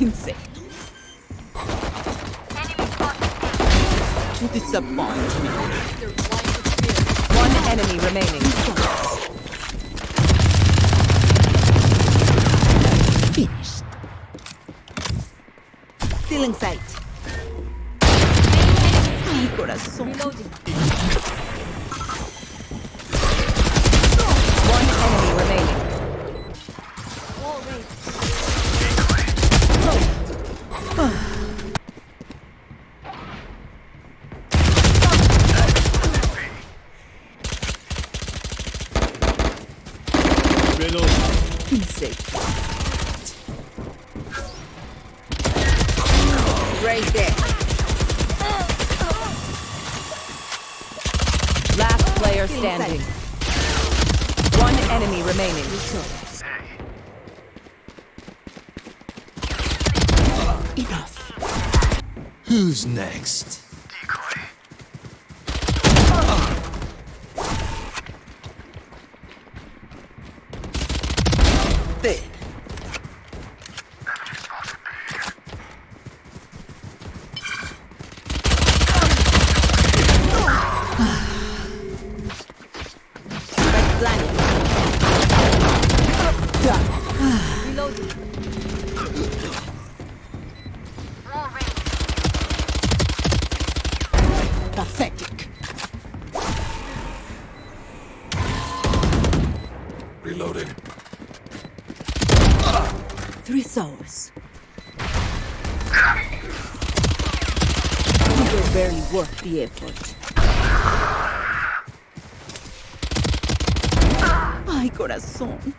Insecto. To disappoint me. One enemy remaining. Finished. Still in sight. Ay, corazón. One Insecto. Right there. Last player standing. One enemy remaining. Enough. Who's next? There. Spike Pathetic. Reloading. Three souls. You were barely worth the effort. Ay, corazón.